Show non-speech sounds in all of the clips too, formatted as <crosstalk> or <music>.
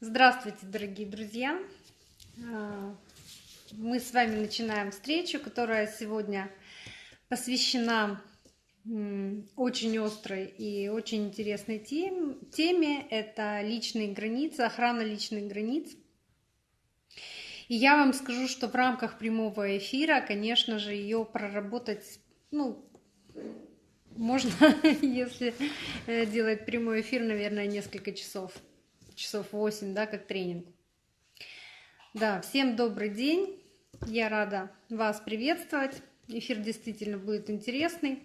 Здравствуйте, дорогие друзья! А, мы с вами начинаем встречу, которая сегодня посвящена очень острой и очень интересной теме. Это личные границы, охрана личных границ. И я вам скажу, что в рамках прямого эфира, конечно же, ее проработать, ну, можно, <laughs> если э, делать прямой эфир, наверное, несколько часов часов 8, да, как тренинг. Да, всем добрый день. Я рада вас приветствовать. Эфир действительно будет интересный.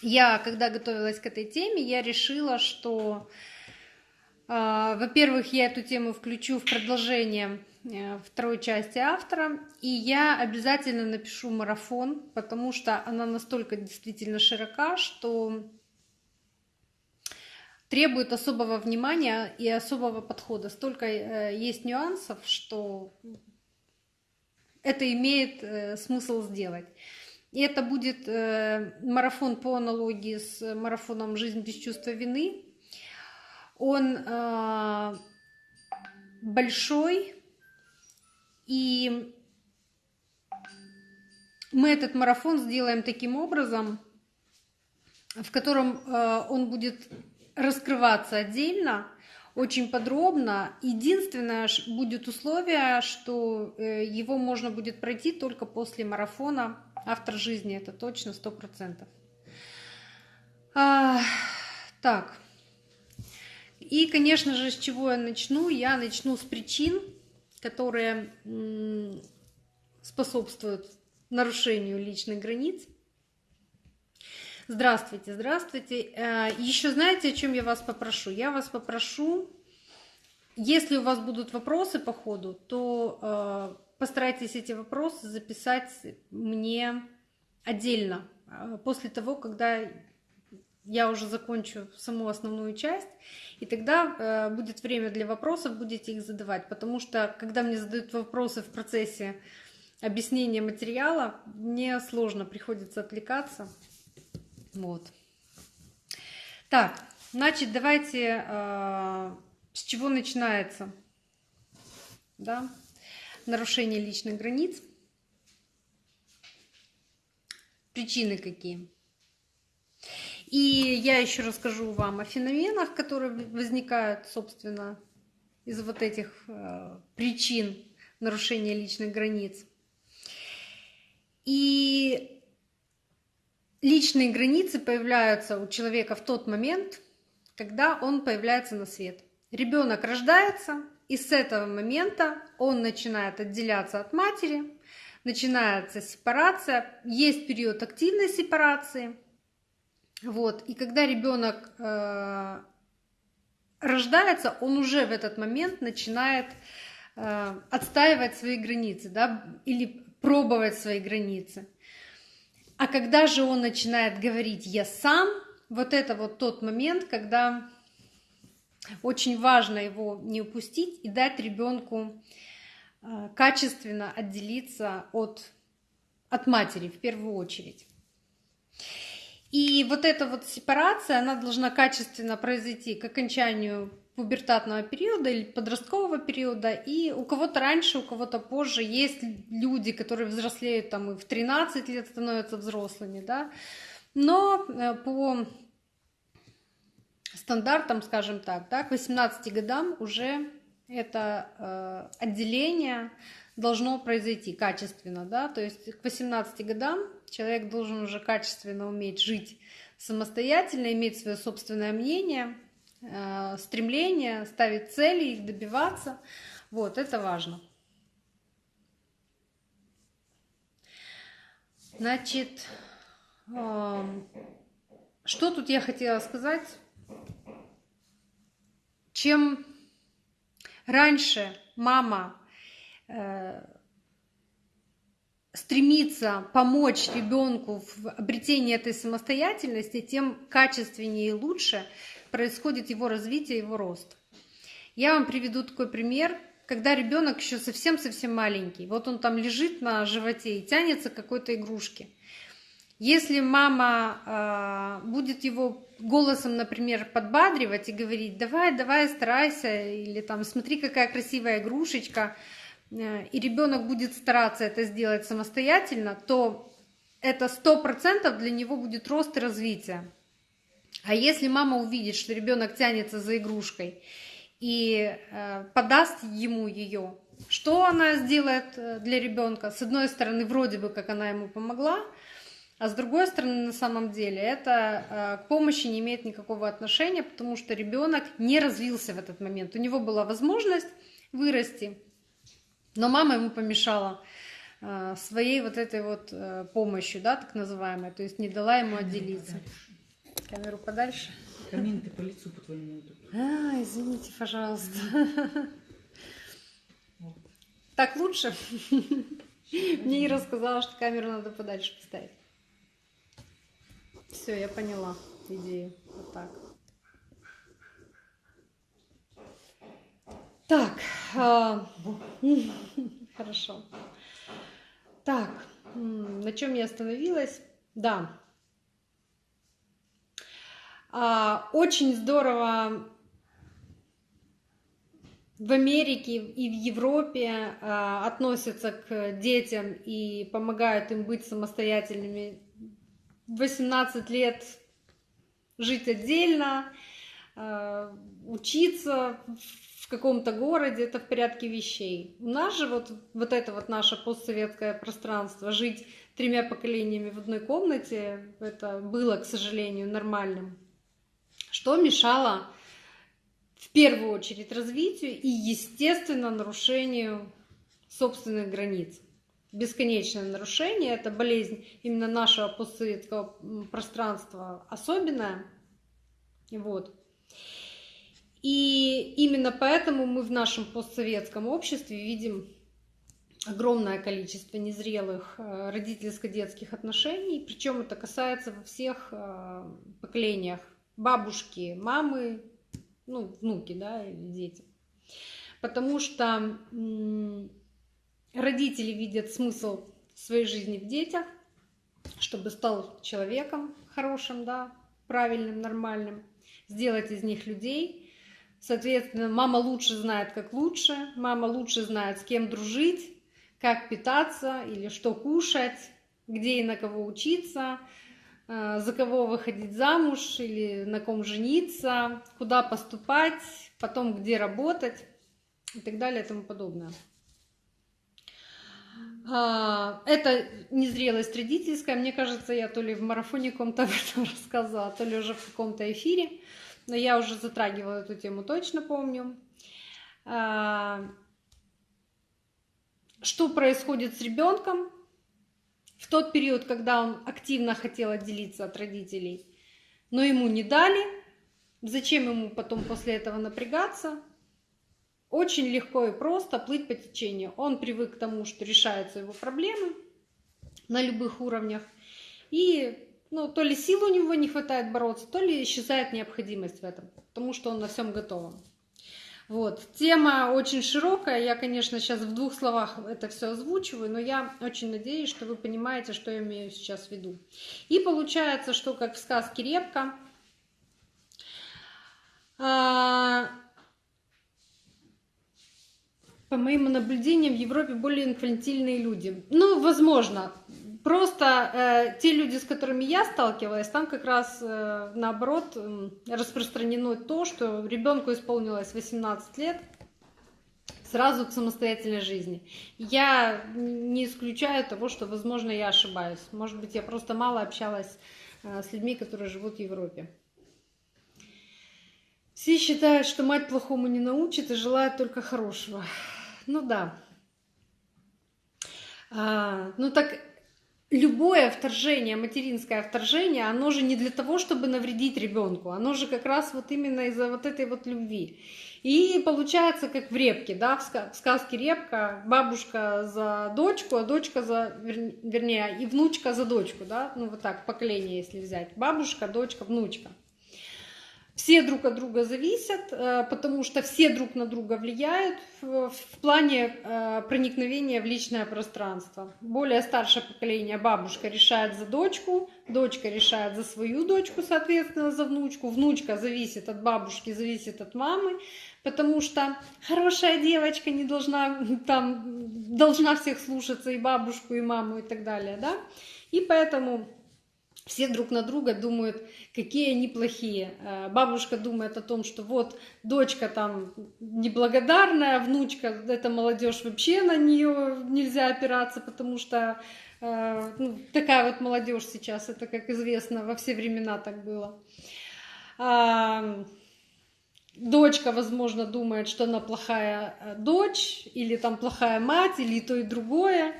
Я, когда готовилась к этой теме, я решила, что, э, во-первых, я эту тему включу в продолжение э, второй части автора, и я обязательно напишу марафон, потому что она настолько действительно широка, что требует особого внимания и особого подхода. Столько э, есть нюансов, что это имеет э, смысл сделать. И это будет э, марафон по аналогии с марафоном «Жизнь без чувства вины». Он большой, и мы этот марафон сделаем таким образом, в котором он будет раскрываться отдельно, очень подробно. Единственное будет условие, что э, его можно будет пройти только после марафона «Автор жизни». Это точно, сто процентов. А, так. И, конечно же, с чего я начну? Я начну с причин, которые способствуют нарушению личных границ – Здравствуйте, здравствуйте. Э, Еще знаете, о чем я вас попрошу? Я вас попрошу, если у вас будут вопросы по ходу, то э, постарайтесь эти вопросы записать мне отдельно, э, после того, когда я уже закончу саму основную часть, и тогда будет время для вопросов, будете их задавать, потому что когда мне задают вопросы в процессе объяснения материала, мне сложно, приходится отвлекаться. Вот. Так, значит, давайте э, с чего начинается, да, нарушение личных границ. Причины какие? И я еще расскажу вам о феноменах, которые возникают, собственно, из вот этих э, причин нарушения личных границ. И личные границы появляются у человека в тот момент, когда он появляется на свет. Ребенок рождается, и с этого момента он начинает отделяться от матери, начинается сепарация, есть период активной сепарации. Вот. И когда ребенок э, рождается, он уже в этот момент начинает э, отстаивать свои границы, да, или пробовать свои границы. А когда же он начинает говорить «я сам», вот это вот тот момент, когда очень важно его не упустить и дать ребенку э, качественно отделиться от, от матери в первую очередь. И вот эта вот сепарация, она должна качественно произойти к окончанию пубертатного периода или подросткового периода, и у кого-то раньше, у кого-то позже есть люди, которые взрослеют там и в 13 лет становятся взрослыми, да, но э, по стандартам, скажем так, да, к 18 годам уже это э, отделение должно произойти качественно, да, то есть к 18 годам человек должен уже качественно уметь жить самостоятельно, иметь свое собственное мнение, Э, стремление, ставить цели, их добиваться. Вот, это важно. Значит, эм, что тут я хотела сказать? Чем раньше мама э, стремится помочь ребенку в обретении этой самостоятельности, тем качественнее и лучше происходит его развитие, его рост. Я вам приведу такой пример, когда ребенок еще совсем-совсем маленький. Вот он там лежит на животе и тянется к какой-то игрушке. Если мама э, будет его голосом, например, подбадривать и говорить, давай, давай, старайся, или там, смотри, какая красивая игрушечка, э, и ребенок будет стараться это сделать самостоятельно, то это сто процентов для него будет рост и развитие. А если мама увидит, что ребенок тянется за игрушкой и э, подаст ему ее, что она сделает э, для ребенка? С одной стороны, вроде бы как она ему помогла, а с другой стороны, на самом деле, это э, к помощи не имеет никакого отношения, потому что ребенок не развился в этот момент. У него была возможность вырасти, но мама ему помешала своей вот этой вот помощью, да, так называемой, то есть не дала ему отделиться. Камеру подальше. Комменты по лицу по твоему. А, извините, пожалуйста. Так лучше? Мне Ира сказала, что камеру надо подальше поставить. Все, я поняла идею. Вот так. Так, а, <laughs> хорошо. Так, на чем я остановилась? Да. А, очень здорово в Америке и в Европе э, относятся к детям и помогают им быть самостоятельными. 18 лет жить отдельно, э, учиться в каком-то городе, это в порядке вещей. У нас же вот, вот это вот наше постсоветское пространство, жить тремя поколениями в одной комнате, это было, к сожалению, нормальным. Что мешало в первую очередь развитию и, естественно, нарушению собственных границ. Бесконечное нарушение – это болезнь именно нашего постсоветского пространства особенная. Вот. И именно поэтому мы в нашем постсоветском обществе видим огромное количество незрелых э, родительско-детских отношений, причем это касается во всех э, поколениях. Бабушки, мамы, ну, внуки, да, или дети. Потому что родители видят смысл своей жизни в детях, чтобы стал человеком хорошим, да, правильным, нормальным, сделать из них людей. Соответственно, мама лучше знает, как лучше, мама лучше знает, с кем дружить, как питаться или что кушать, где и на кого учиться, за кого выходить замуж или на ком жениться, куда поступать, потом где работать и так далее и тому подобное. А, это незрелость родительская. Мне кажется, я то ли в марафоне каком-то <laughs> об этом рассказывала, то ли уже в каком-то эфире. Но я уже затрагивала эту тему, точно помню. А, что происходит с ребенком, в тот период, когда он активно хотел отделиться от родителей, но ему не дали, зачем ему потом после этого напрягаться? Очень легко и просто плыть по течению. Он привык к тому, что решаются его проблемы на любых уровнях. И ну, то ли сил у него не хватает бороться, то ли исчезает необходимость в этом, потому что он на всем готовом. Вот. Тема очень широкая, я, конечно, сейчас в двух словах это все озвучиваю, но я очень надеюсь, что вы понимаете, что я имею сейчас в виду. И получается, что как в сказке «Репка», а, по моим наблюдениям, в Европе более инфантильные люди. Ну, возможно, Просто э, те люди, с которыми я сталкивалась, там как раз э, наоборот э, распространено то, что ребенку исполнилось 18 лет сразу к самостоятельной жизни. Я не исключаю того, что, возможно, я ошибаюсь. Может быть, я просто мало общалась э, с людьми, которые живут в Европе. Все считают, что мать плохому не научит и желают только хорошего. Ну да. А, ну так любое вторжение, материнское вторжение, оно же не для того, чтобы навредить ребенку, оно же как раз вот именно из-за вот этой вот любви. И получается, как в репке, да, в сказке репка, бабушка за дочку, а дочка за, вернее, и внучка за дочку, да, ну вот так, поколение, если взять, бабушка, дочка, внучка. Все друг от друга зависят, э, потому что все друг на друга влияют в, плане э, проникновения в личное пространство. Более старшее поколение бабушка решает за дочку, дочка решает за свою дочку, соответственно, за внучку, внучка зависит от бабушки, зависит от мамы, потому что хорошая девочка не должна там должна всех слушаться и бабушку, и маму и так далее, да, и поэтому все друг на друга думают, какие они плохие. Э, бабушка думает о том, что вот дочка там неблагодарная, внучка, эта молодежь вообще на нее нельзя опираться, потому что э, ну, такая вот молодежь сейчас, это, как известно, во все времена так было. А, дочка, возможно, думает, что она плохая э, дочь, или там плохая мать, или то и другое,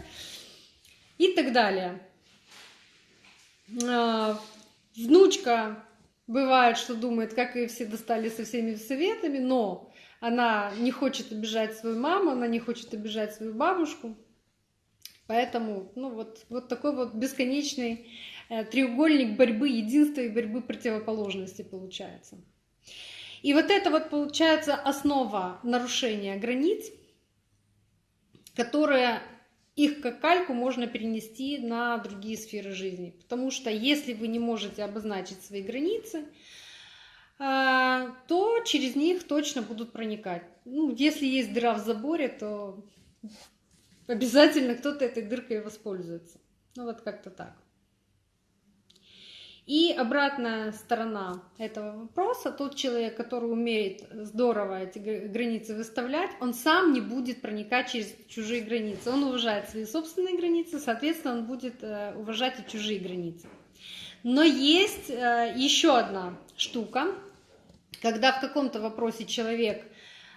и так далее. А, внучка бывает, что думает, как и все достали со всеми советами, но она не хочет обижать свою маму, она не хочет обижать свою бабушку. Поэтому, ну вот, вот такой вот бесконечный э, треугольник борьбы единства и борьбы противоположности получается. И вот это вот получается основа нарушения границ, которая их как кальку можно перенести на другие сферы жизни. Потому что если вы не можете обозначить свои границы, а, то через них точно будут проникать. Ну, если есть дыра в заборе, то обязательно кто-то этой дыркой воспользуется. Ну вот как-то так. И обратная сторона этого вопроса, тот человек, который умеет здорово эти границы выставлять, он сам не будет проникать через чужие границы. Он уважает свои собственные границы, соответственно, он будет э, уважать и чужие границы. Но есть э, еще одна штука, когда в каком-то вопросе человек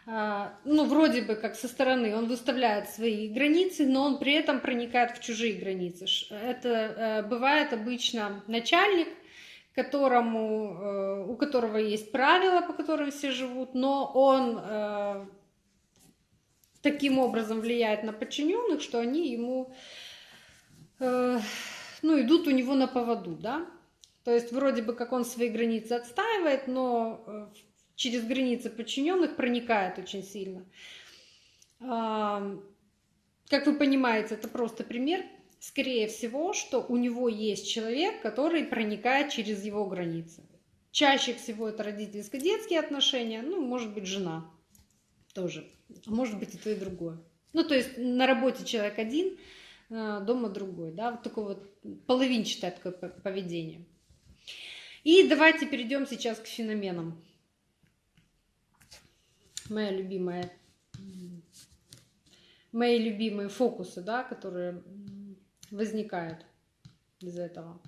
э, ну, вроде бы как со стороны, он выставляет свои границы, но он при этом проникает в чужие границы. Это бывает обычно начальник, которому, э, у которого есть правила, по которым все живут, но он э, таким образом влияет на подчиненных, что они ему, э, ну, идут у него на поводу, да. То есть вроде бы как он свои границы отстаивает, но через границы подчиненных проникает очень сильно. Как вы понимаете, это просто пример скорее всего, что у него есть человек, который проникает через его границы. Чаще всего это родительско-детские отношения, ну, может быть, жена тоже, а может быть и то, и другое. Ну, то есть на работе человек один, э, дома другой, да, вот такое вот половинчатое такое поведение. И давайте перейдем сейчас к феноменам. Моя любимая, мои любимые фокусы, да, которые возникают из этого.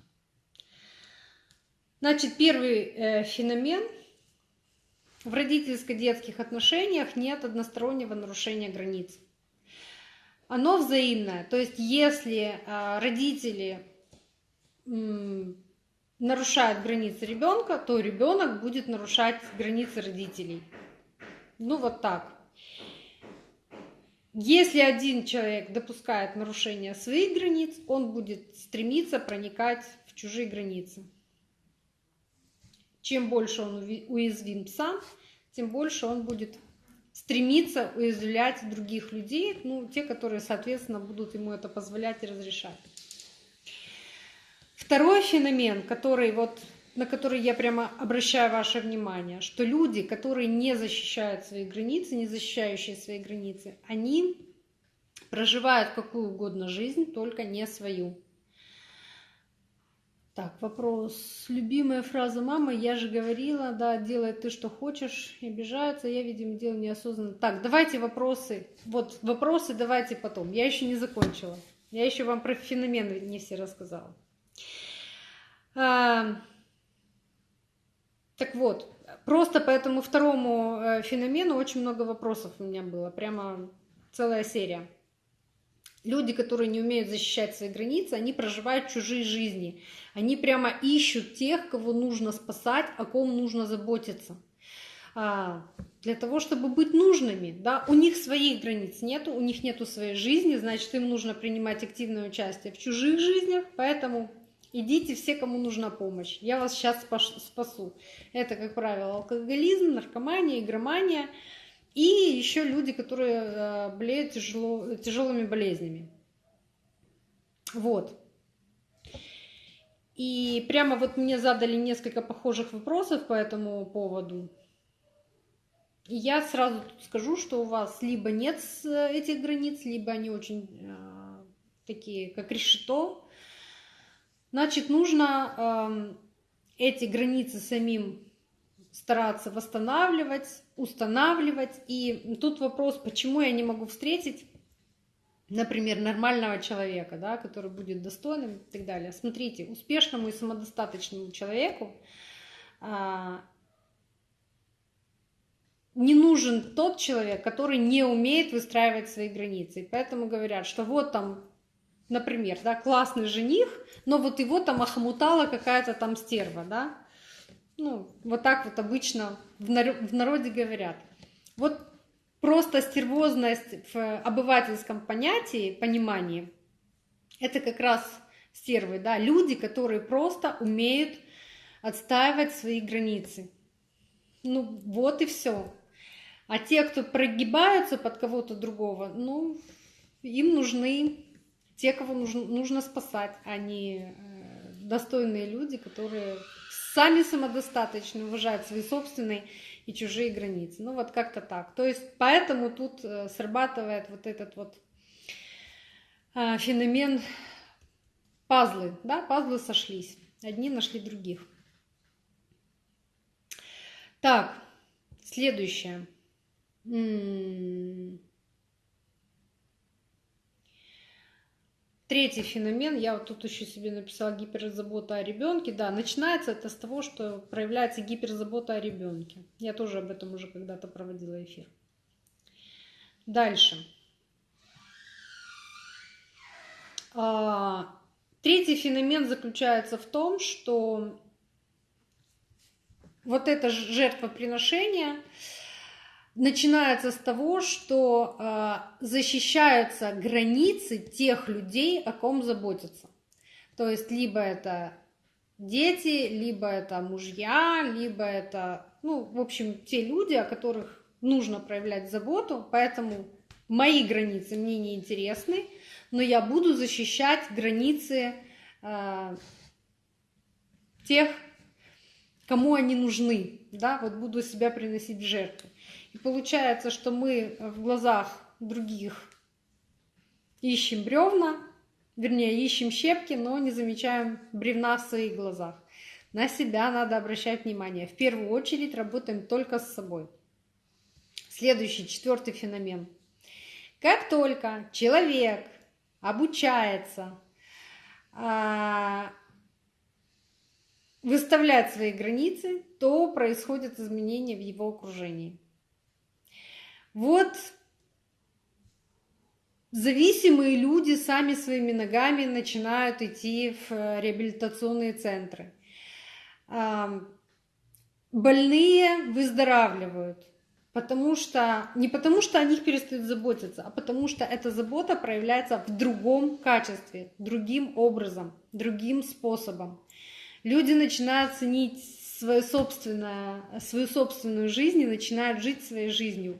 Значит, первый э, феномен. В родительско-детских отношениях нет одностороннего нарушения границ. Оно взаимное. То есть, если э, родители нарушают границы ребенка, то ребенок будет нарушать границы родителей. Ну вот так. Если один человек допускает нарушение своих границ, он будет стремиться проникать в чужие границы. Чем больше он уязвим сам, тем больше он будет стремиться уязвлять других людей, ну, те, которые, соответственно, будут ему это позволять и разрешать. Второй феномен, который вот на который я прямо обращаю ваше внимание, что люди, которые не защищают свои границы, не защищающие свои границы, они проживают какую угодно жизнь, только не свою. Так, вопрос. Любимая фраза мамы, я же говорила, да, делай ты, что хочешь, и обижаются, я, видимо, делаю неосознанно. Так, давайте вопросы. Вот вопросы давайте потом. Я еще не закончила. Я еще вам про феномены не все рассказала. Так вот, просто по этому второму э, феномену очень много вопросов у меня было, прямо целая серия. Люди, которые не умеют защищать свои границы, они проживают чужие жизни. Они прямо ищут тех, кого нужно спасать, о ком нужно заботиться. А, для того, чтобы быть нужными. Да? У них своих границ нету, у них нету своей жизни, значит, им нужно принимать активное участие в чужих жизнях, поэтому идите все, кому нужна помощь. Я вас сейчас спасу. Это, как правило, алкоголизм, наркомания, игромания и еще люди, которые э, болеют тяжело, тяжелыми болезнями. Вот. И прямо вот мне задали несколько похожих вопросов по этому поводу. И я сразу скажу, что у вас либо нет этих границ, либо они очень э, такие, как решето. Значит, нужно э, эти границы самим стараться восстанавливать, устанавливать. И тут вопрос, почему я не могу встретить например, нормального человека, да, который будет достойным и так далее. Смотрите, успешному и самодостаточному человеку а, не нужен тот человек, который не умеет выстраивать свои границы. Поэтому говорят, что вот там, например, да, классный жених, но вот его там охмутала какая-то там стерва, да. Ну, вот так вот обычно в народе говорят. Вот просто стервозность в обывательском понятии, понимании, это как раз стервы, да, люди, которые просто умеют отстаивать свои границы. Ну, вот и все. А те, кто прогибаются под кого-то другого, ну, им нужны те, кого нужно, нужно спасать, а э, достойные люди, которые сами самодостаточны, уважают свои собственные и чужие границы. Ну вот как-то так. То есть поэтому тут э, срабатывает вот этот вот а, феномен пазлы, да, пазлы сошлись, одни нашли других. Так, следующее. Третий феномен, я вот тут еще себе написала гиперзабота о ребенке. Да, начинается это с того, что проявляется гиперзабота о ребенке. Я тоже об этом уже когда-то проводила эфир. Дальше. А, третий феномен заключается в том, что вот это жертвоприношение, начинается с того, что э, защищаются границы тех людей, о ком заботятся. То есть либо это дети, либо это мужья, либо это, ну, в общем, те люди, о которых нужно проявлять заботу, поэтому мои границы мне не интересны, но я буду защищать границы э, тех, кому они нужны, да, вот буду себя приносить в жертву. И получается, что мы в глазах других ищем бревна, вернее, ищем щепки, но не замечаем бревна в своих глазах. На себя надо обращать внимание. В первую очередь работаем только с собой. Следующий, четвертый феномен. Как только человек обучается а, выставлять свои границы, то происходят изменения в его окружении. Вот зависимые люди сами своими ногами начинают идти в э, реабилитационные центры. Больные выздоравливают, потому что не потому что о них перестают заботиться, а потому что эта забота проявляется в другом качестве, другим образом, другим способом. Люди начинают ценить свою собственную, свою собственную жизнь и начинают жить своей жизнью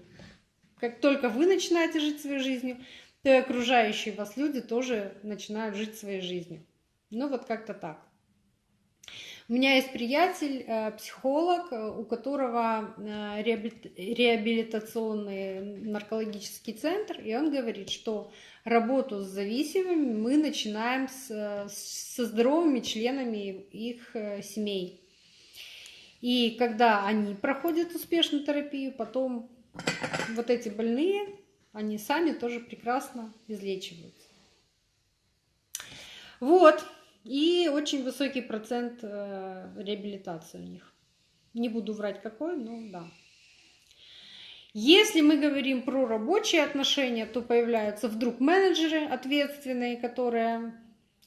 как только вы начинаете жить своей жизнью, то и окружающие вас люди тоже начинают жить своей жизнью. Ну вот как-то так. У меня есть приятель, э, психолог, э, у которого э, реабилитационный наркологический центр, и он говорит, что работу с зависимыми мы начинаем с, со здоровыми членами их семей. И когда они проходят успешную терапию, потом вот эти больные, они сами тоже прекрасно излечиваются. Вот. И очень высокий процент э, реабилитации у них. Не буду врать какой, но да. Если мы говорим про рабочие отношения, то появляются вдруг менеджеры ответственные, которые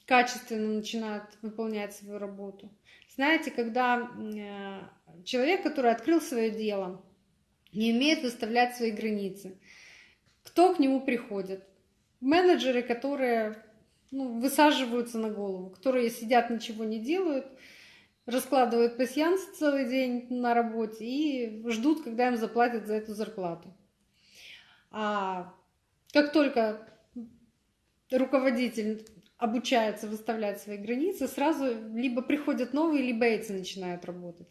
качественно начинают выполнять свою работу. Знаете, когда э, человек, который открыл свое дело, не умеет выставлять свои границы. Кто к нему приходит? Менеджеры, которые ну, высаживаются на голову, которые сидят, ничего не делают, раскладывают пасьянс целый день на работе и ждут, когда им заплатят за эту зарплату. А как только руководитель обучается выставлять свои границы, сразу либо приходят новые, либо эти начинают работать.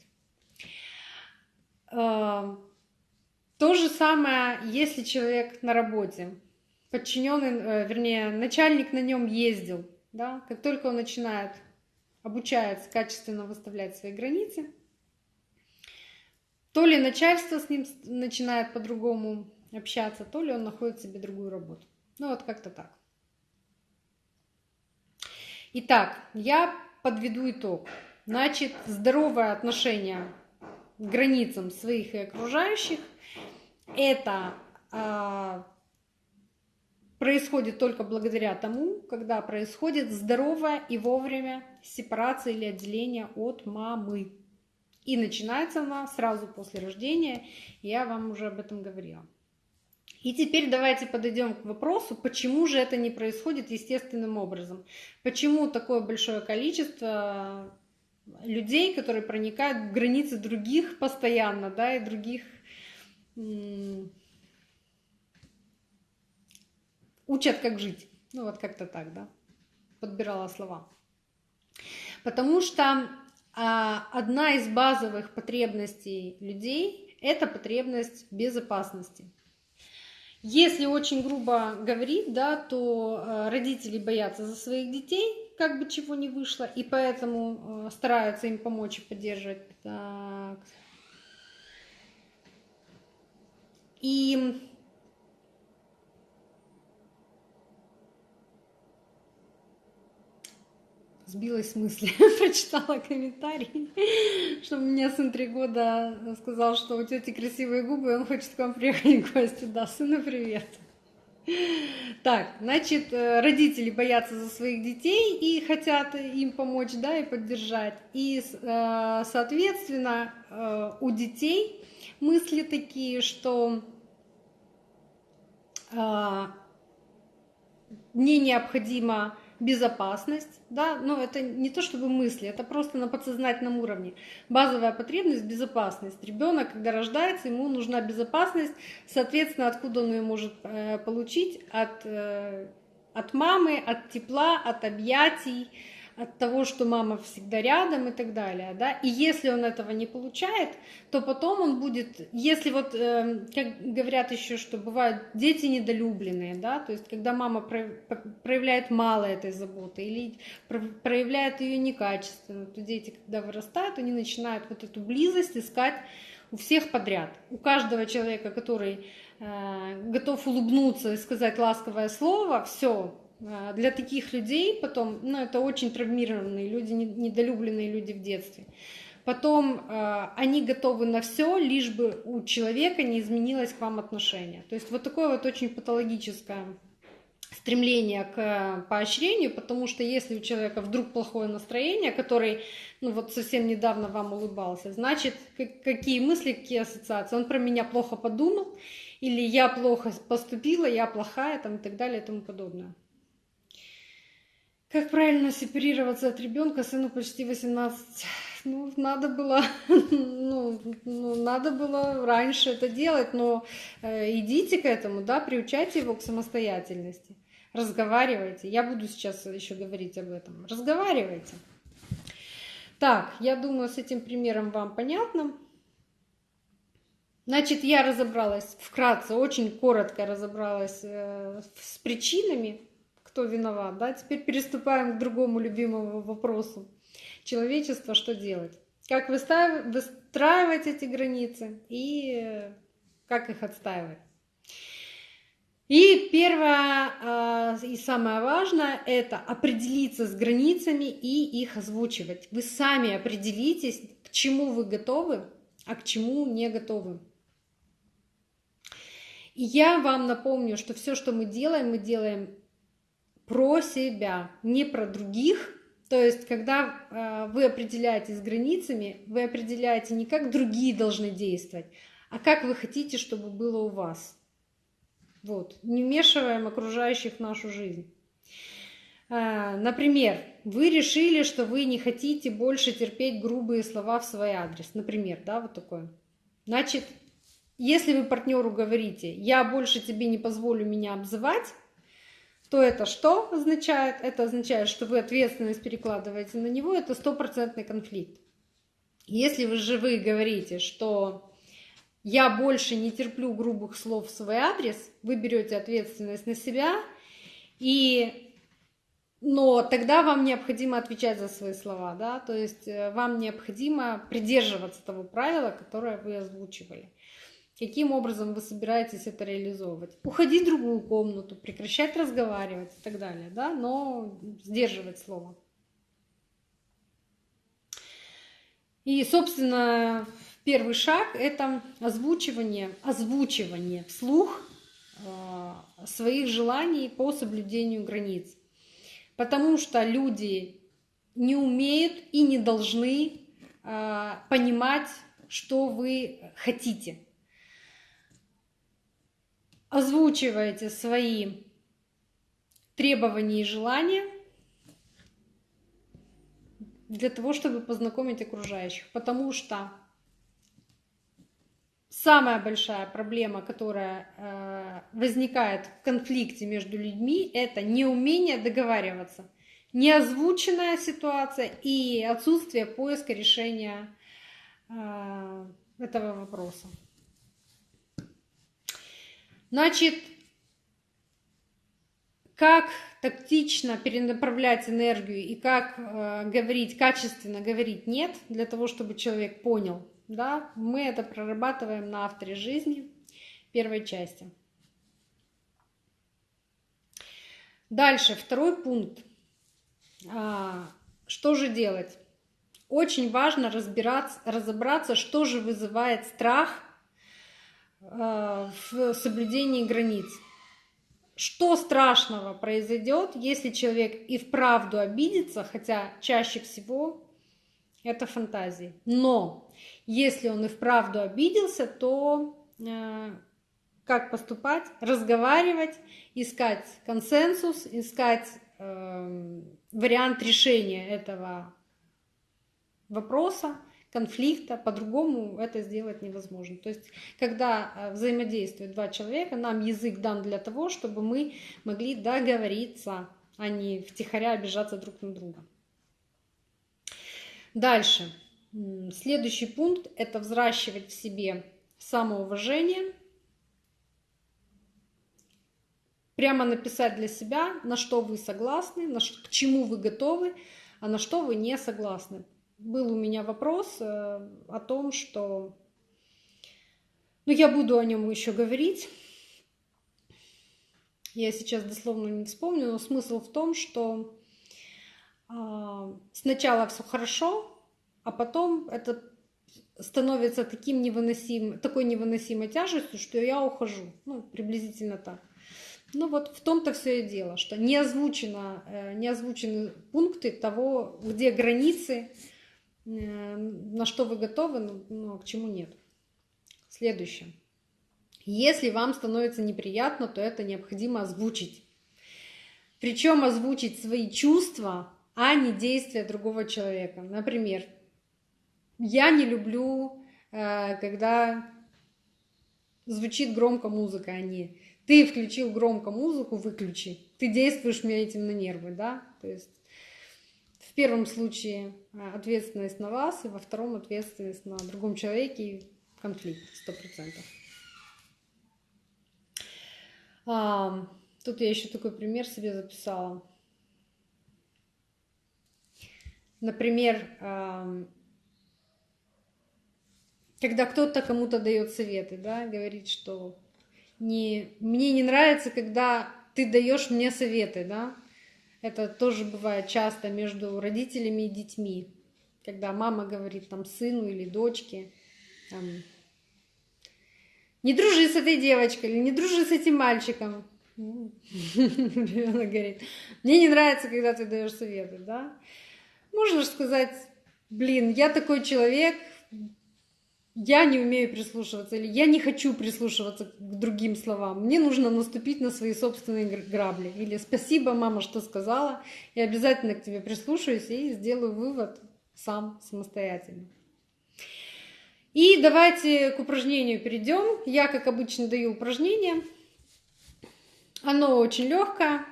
То же самое, если человек на работе, подчиненный, э, вернее, начальник на нем ездил, да, как только он начинает обучается качественно выставлять свои границы, то ли начальство с ним начинает по-другому общаться, то ли он находит себе другую работу. Ну вот как-то так. Итак, я подведу итог. Значит, здоровое отношение границам своих и окружающих – это э, происходит только благодаря тому, когда происходит здоровая и вовремя сепарация или отделение от мамы. И начинается она сразу после рождения, я вам уже об этом говорила. И теперь давайте подойдем к вопросу, почему же это не происходит естественным образом. Почему такое большое количество людей, которые проникают в границы других постоянно, да, и других учат, как жить. Ну вот как-то так, да, подбирала слова. Потому что а, одна из базовых потребностей людей – это потребность безопасности. Если очень грубо говорить, да, то э, родители боятся за своих детей, как бы чего не вышло, и поэтому э, стараются им помочь и поддерживать. Так. И сбилась с мысли, <laughs> прочитала комментарий, что у меня сын три года сказал, что у тети красивые губы, и он хочет к вам приехать в гости. Да, сыну привет. Так, значит, э, родители боятся за своих детей и хотят им помочь, да, и поддержать. И, э, соответственно, э, у детей мысли такие, что мне необходимо безопасность, да, но это не то чтобы мысли, это просто на подсознательном уровне. Базовая потребность – безопасность. Ребенок, когда рождается, ему нужна безопасность, соответственно, откуда он ее может э, получить? От, э, от мамы, от тепла, от объятий, от того, что мама всегда рядом и так далее, да, и если он этого не получает, то потом он будет, если вот, э, как говорят еще, что бывают дети недолюбленные, да, то есть когда мама проявляет мало этой заботы или проявляет ее некачественно, то дети, когда вырастают, они начинают вот эту близость искать у всех подряд, у каждого человека, который э, готов улыбнуться и сказать ласковое слово, все, для таких людей потом, ну, это очень травмированные люди, недолюбленные люди в детстве. Потом э, они готовы на все, лишь бы у человека не изменилось к вам отношение. То есть вот такое вот очень патологическое стремление к поощрению, потому что если у человека вдруг плохое настроение, который, ну вот совсем недавно вам улыбался, значит, какие мысли, какие ассоциации? Он про меня плохо подумал, или я плохо поступила, я плохая, там и так далее и тому подобное. Как правильно сепарироваться от ребенка, сыну почти 18. Ну, надо было, <laughs> ну, ну, надо было раньше это делать, но э, идите к этому, да, приучайте его к самостоятельности. Разговаривайте. Я буду сейчас еще говорить об этом. Разговаривайте. Так, я думаю, с этим примером вам понятно. Значит, я разобралась вкратце, очень коротко разобралась э, с причинами кто виноват. Да? Теперь переступаем к другому любимому вопросу. Человечество, что делать? Как выстраивать эти границы и как их отстаивать? И первое а, и самое важное – это определиться с границами и их озвучивать. Вы сами определитесь, к чему вы готовы, а к чему не готовы. И я вам напомню, что все, что мы делаем, мы делаем про себя, не про других. То есть, когда э, вы определяетесь границами, вы определяете не как другие должны действовать, а как вы хотите, чтобы было у вас. Вот. Не вмешиваем окружающих в нашу жизнь. А, например, вы решили, что вы не хотите больше терпеть грубые слова в свой адрес. Например, да, вот такое. Значит, если вы партнеру говорите, я больше тебе не позволю меня обзывать, то это что означает? Это означает, что вы ответственность перекладываете на него, это стопроцентный конфликт. Если вы же вы говорите, что я больше не терплю грубых слов в свой адрес, вы берете ответственность на себя, и но тогда вам необходимо отвечать за свои слова, да, то есть э, вам необходимо придерживаться того правила, которое вы озвучивали. Каким образом вы собираетесь это реализовывать? Уходить в другую комнату, прекращать разговаривать и так далее, да, но сдерживать слово. И, собственно, первый шаг – это озвучивание, озвучивание вслух э, своих желаний по соблюдению границ. Потому что люди не умеют и не должны э, понимать, что вы хотите. Озвучивайте свои требования и желания для того, чтобы познакомить окружающих. Потому что самая большая проблема, которая э, возникает в конфликте между людьми, это неумение договариваться, неозвученная ситуация и отсутствие поиска решения э, этого вопроса. Значит, как тактично перенаправлять энергию и как э, говорить, качественно говорить нет, для того, чтобы человек понял, да, мы это прорабатываем на авторе жизни первой части. Дальше, второй пункт. А, что же делать? Очень важно разбираться, разобраться, что же вызывает страх в соблюдении границ. Что страшного произойдет, если человек и вправду обидится, хотя чаще всего это фантазии. Но если он и вправду обиделся, то э, как поступать? Разговаривать, искать консенсус, искать э, вариант решения этого вопроса, конфликта, по-другому это сделать невозможно. То есть, когда э, взаимодействуют два человека, нам язык дан для того, чтобы мы могли договориться, а не втихаря обижаться друг на друга. Дальше. Следующий пункт – это взращивать в себе самоуважение. Прямо написать для себя, на что вы согласны, к чему вы готовы, а на что вы не согласны. Был у меня вопрос э, о том, что... Ну, я буду о нем еще говорить. Я сейчас дословно не вспомню, но смысл в том, что а, сначала все хорошо, а потом это становится таким невыносим, такой невыносимой тяжестью, что я ухожу. Ну, приблизительно так. Ну вот в том-то все и дело, что не, озвучено, э, не озвучены пункты того, где границы, на что вы готовы, но, но а к чему нет. Следующее. Если вам становится неприятно, то это необходимо озвучить. Причем озвучить свои чувства а не действия другого человека. Например, я не люблю, э, когда звучит громко музыка, а не ты включил громко музыку, выключи. Ты действуешь мне этим на нервы, да? То есть первом случае э, ответственность на вас, и во втором ответственность на другом человеке и конфликт, сто процентов. Тут я еще такой пример себе записала. Например, когда кто-то кому-то дает советы, да, говорит, что не, мне не нравится, когда ты даешь мне советы, да. Это тоже бывает часто между родителями и детьми, когда мама говорит там сыну или дочке, там, не дружи с этой девочкой или не дружи с этим мальчиком. Ребенок говорит, мне не нравится, когда ты даешь советы, да. Можно же сказать, блин, я такой человек, я не умею прислушиваться или я не хочу прислушиваться к другим словам. Мне нужно наступить на свои собственные грабли. Или спасибо, мама, что сказала. Я обязательно к тебе прислушаюсь и сделаю вывод сам самостоятельно. И давайте к упражнению перейдем. Я, как обычно, даю упражнение. Оно очень легкое.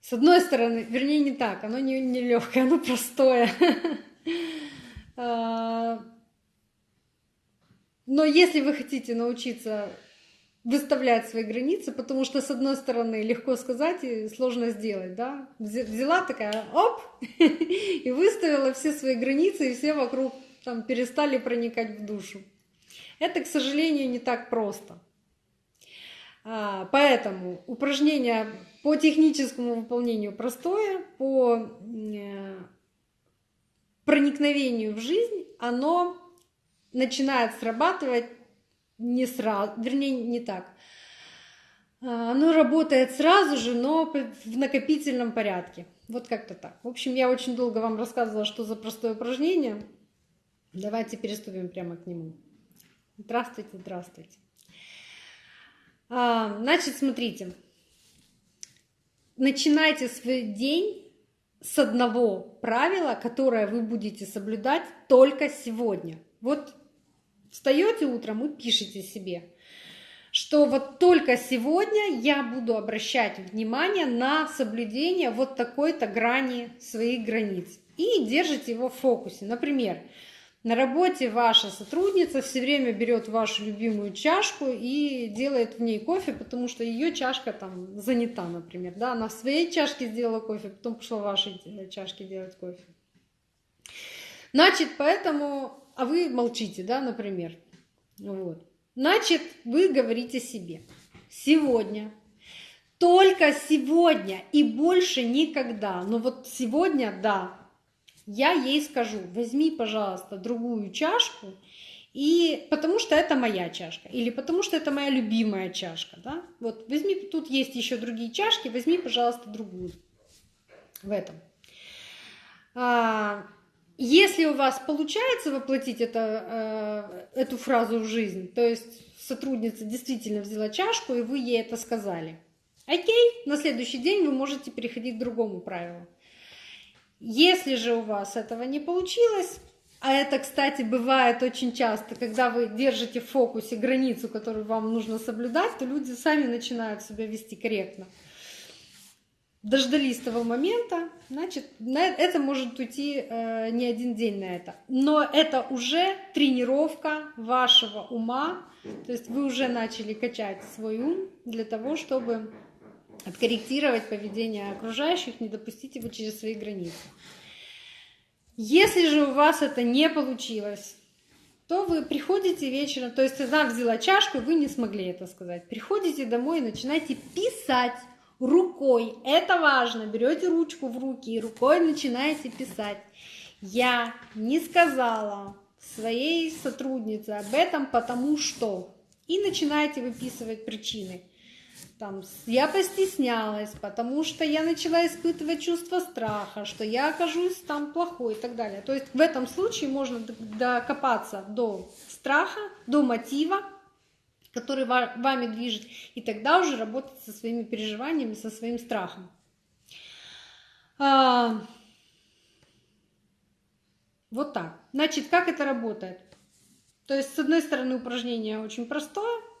С одной стороны, вернее, не так, оно не, не легкое, оно простое. <laughs> Но если вы хотите научиться выставлять свои границы, потому что, с одной стороны, легко сказать и сложно сделать, да, взяла такая, оп, <laughs> и выставила все свои границы, и все вокруг там перестали проникать в душу. Это, к сожалению, не так просто. А, поэтому упражнение по техническому выполнению простое, по э, проникновению в жизнь, оно начинает срабатывать не сразу, вернее, не так. А, оно работает сразу же, но в накопительном порядке. Вот как-то так. В общем, я очень долго вам рассказывала, что за простое упражнение. Давайте переступим прямо к нему. Здравствуйте, здравствуйте. А, значит, смотрите. Начинайте свой день с одного правила, которое вы будете соблюдать только сегодня. Вот встаете утром и пишите себе, что вот только сегодня я буду обращать внимание на соблюдение вот такой-то грани своих границ. И держите его в фокусе. Например, на работе ваша сотрудница все время берет вашу любимую чашку и делает в ней кофе, потому что ее чашка там занята, например. Да? Она в своей чашке сделала кофе, потом пошла в вашей чашке делать кофе. Значит, поэтому... А вы молчите, да, например. Вот. Значит, вы говорите себе. Сегодня только сегодня и больше никогда. Но вот сегодня, да, я ей скажу, возьми, пожалуйста, другую чашку, и потому что это моя чашка, или потому что это моя любимая чашка, да, вот возьми, тут есть еще другие чашки, возьми, пожалуйста, другую в этом. А, если у вас получается воплотить это, э, эту фразу в жизнь, то есть сотрудница действительно взяла чашку, и вы ей это сказали, окей, на следующий день вы можете переходить к другому правилу. Если же у вас этого не получилось, а это, кстати, бывает очень часто, когда вы держите в фокусе границу, которую вам нужно соблюдать, то люди сами начинают себя вести корректно. Дождались того момента, значит, это может уйти э, не один день на это. Но это уже тренировка вашего ума, то есть вы уже начали качать свой ум для того, чтобы откорректировать поведение окружающих, не допустить его через свои границы. Если же у вас это не получилось, то вы приходите вечером, то есть она взяла чашку, вы не смогли это сказать. Приходите домой и начинаете писать рукой. Это важно. Берете ручку в руки и рукой начинаете писать. Я не сказала своей сотруднице об этом, потому что. И начинаете выписывать причины там, я постеснялась, потому что я начала испытывать чувство страха, что я окажусь там плохой и так далее. То есть в этом случае можно докопаться до страха, до мотива, который вами движет, и тогда уже работать со своими переживаниями, со своим страхом. А, вот так. Значит, как это работает? То есть, с одной стороны, упражнение очень простое,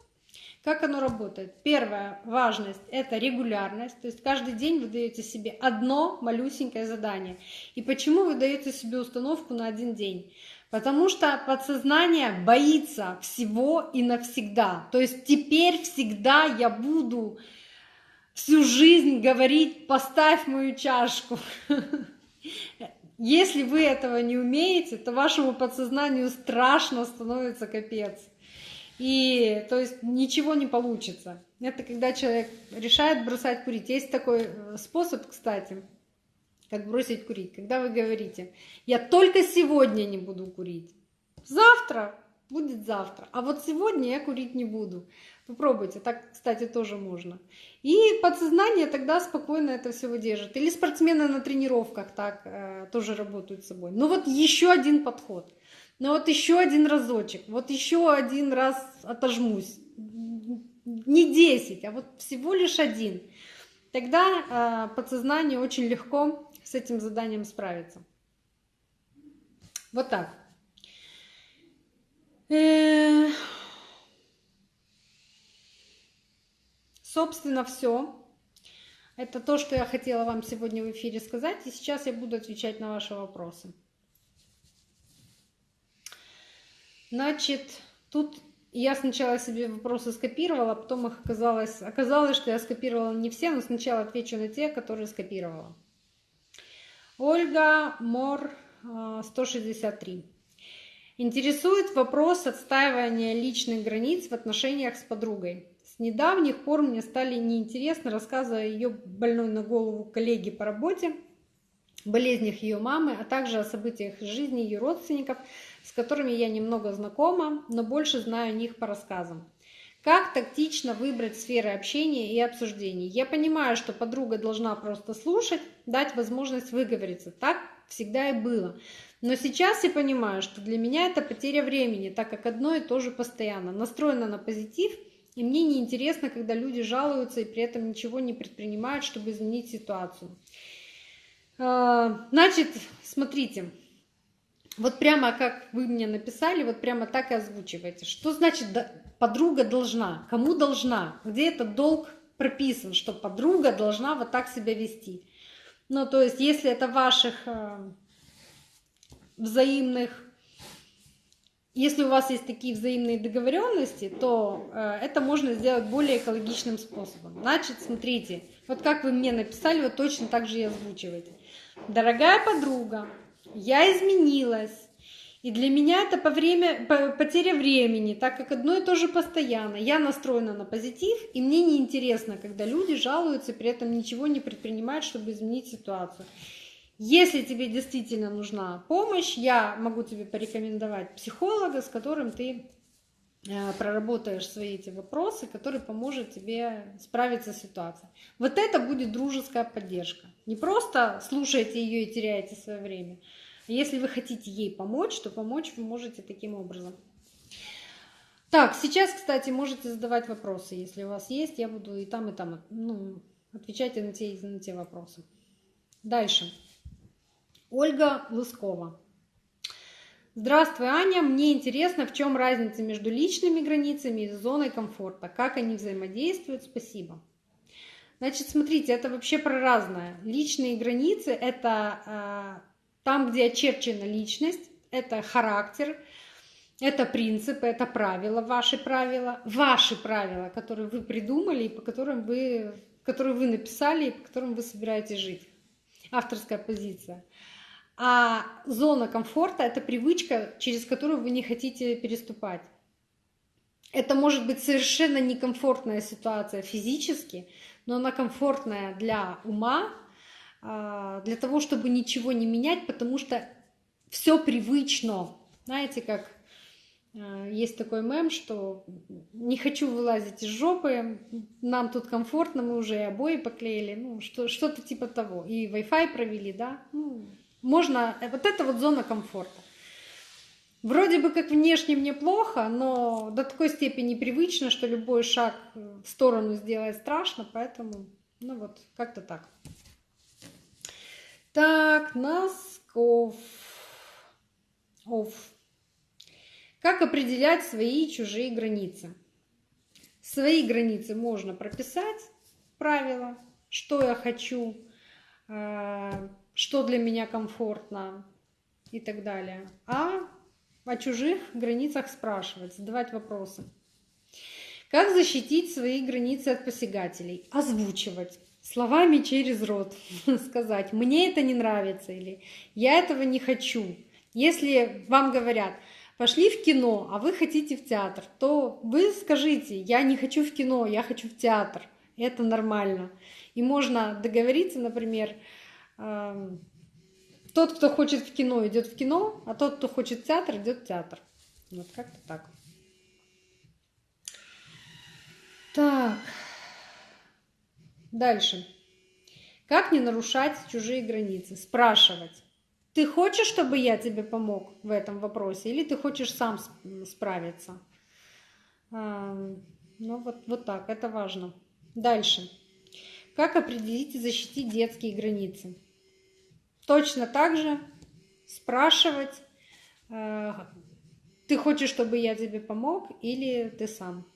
как оно работает? Первая важность – это регулярность, то есть каждый день вы даете себе одно малюсенькое задание. И почему вы даете себе установку на один день? Потому что подсознание боится всего и навсегда. То есть теперь всегда я буду всю жизнь говорить «поставь мою чашку». <laughs> Если вы этого не умеете, то вашему подсознанию страшно становится капец. И то есть ничего не получится. Это когда человек решает бросать курить. Есть такой э, способ, кстати, как бросить курить. Когда вы говорите, я только сегодня не буду курить. Завтра будет завтра. А вот сегодня я курить не буду. Попробуйте, так, кстати, тоже можно. И подсознание тогда спокойно это все выдержит. Или спортсмены на тренировках так э, тоже работают с собой. Ну вот еще один подход – но вот еще один разочек, вот еще один раз отожмусь. Не 10, а вот всего лишь один. Тогда э, подсознание очень легко с этим заданием справится. Вот так. Э, собственно, все. Это то, что я хотела вам сегодня в эфире сказать, и сейчас я буду отвечать на ваши вопросы. Значит, тут я сначала себе вопросы скопировала, потом их оказалось, оказалось, что я скопировала не все, но сначала отвечу на те, которые скопировала. Ольга Мор, 163. А, Интересует вопрос отстаивания личных границ в отношениях с подругой. С недавних пор мне стали неинтересно, рассказывая ее больной на голову коллеги по работе, болезнях ее мамы, а также о событиях жизни ее родственников, с которыми я немного знакома, но больше знаю о них по рассказам. Как тактично выбрать сферы общения и обсуждений? Я понимаю, что подруга должна просто слушать, дать возможность выговориться. Так всегда и было. Но сейчас я понимаю, что для меня это потеря времени, так как одно и то же постоянно. Настроена на позитив, и мне неинтересно, когда люди жалуются и при этом ничего не предпринимают, чтобы изменить ситуацию. А, значит, смотрите, вот прямо как вы мне написали, вот прямо так и озвучивайте. Что значит подруга должна? Кому должна? Где этот долг прописан, что подруга должна вот так себя вести? Ну, то есть, если это ваших э, взаимных, если у вас есть такие взаимные договоренности, то э, это можно сделать более экологичным способом. Значит, смотрите, вот как вы мне написали, вот точно так же и озвучивайте. Дорогая подруга, я изменилась. И для меня это по время, по, потеря времени, так как одно и то же постоянно. Я настроена на позитив, и мне неинтересно, когда люди жалуются, при этом ничего не предпринимают, чтобы изменить ситуацию. Если тебе действительно нужна помощь, я могу тебе порекомендовать психолога, с которым ты э, проработаешь свои эти вопросы, который поможет тебе справиться с ситуацией. Вот это будет дружеская поддержка. Не просто слушайте ее и теряете свое время, если вы хотите ей помочь, то помочь вы можете таким образом. Так, сейчас, кстати, можете задавать вопросы, если у вас есть. Я буду и там, и там ну, отвечать на те, на те вопросы. Дальше. Ольга Лыскова. Здравствуй, Аня. Мне интересно, в чем разница между личными границами и зоной комфорта. Как они взаимодействуют? Спасибо. Значит, смотрите, это вообще про разное. Личные границы – это а, там, где очерчена личность, это характер, это принципы, это правила, ваши правила, ваши правила, которые вы придумали и по которым вы, которые вы написали и по которым вы собираетесь жить. Авторская позиция. А зона комфорта – это привычка, через которую вы не хотите переступать. Это может быть совершенно некомфортная ситуация физически, но она комфортная для ума, для того, чтобы ничего не менять, потому что все привычно. Знаете, как а, есть такой мем, что не хочу вылазить из жопы, нам тут комфортно, мы уже и обои поклеили, ну, что, что-то типа того. И Wi-Fi провели, да. Ну, можно, э, вот это вот зона комфорта. Вроде бы как внешне мне плохо, но до такой степени привычно, что любой шаг в сторону сделать страшно, поэтому, ну вот, как-то так. Так, Носков. Оф. Как определять свои и чужие границы? Свои границы можно прописать, правила, что я хочу, э, что для меня комфортно и так далее. А о чужих границах спрашивать, задавать вопросы. Как защитить свои границы от посягателей? Озвучивать словами через рот <laughs> сказать, мне это не нравится или я этого не хочу. Если вам говорят, пошли в кино, а вы хотите в театр, то вы скажите, я не хочу в кино, я хочу в театр. Это нормально. И можно договориться, например, эм, тот, кто хочет в кино, идет в кино, а тот, кто хочет в театр, идет в театр. Вот как-то так. Так. Дальше. Как не нарушать чужие границы? Спрашивать. Ты хочешь, чтобы я тебе помог в этом вопросе, или ты хочешь сам справиться? Ну вот, вот так, это важно. Дальше. Как определить и защитить детские границы? Точно так же спрашивать, э, ты хочешь, чтобы я тебе помог или ты сам?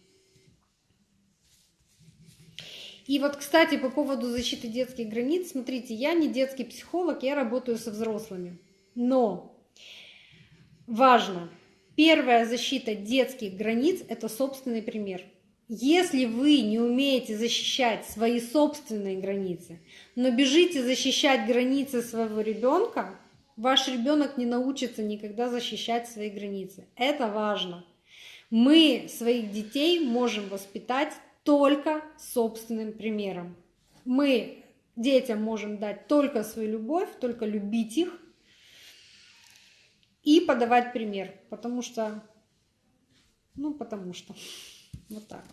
И вот, кстати, по поводу защиты детских границ, смотрите, я не детский психолог, я работаю со взрослыми. Но важно, первая защита детских границ – это собственный пример. Если вы не умеете защищать свои собственные границы, но бежите защищать границы своего ребенка, ваш ребенок не научится никогда защищать свои границы. Это важно. Мы своих детей можем воспитать только собственным примером. Мы детям можем дать только свою любовь, только любить их и подавать пример, потому что, ну, потому что, <laughs> вот так.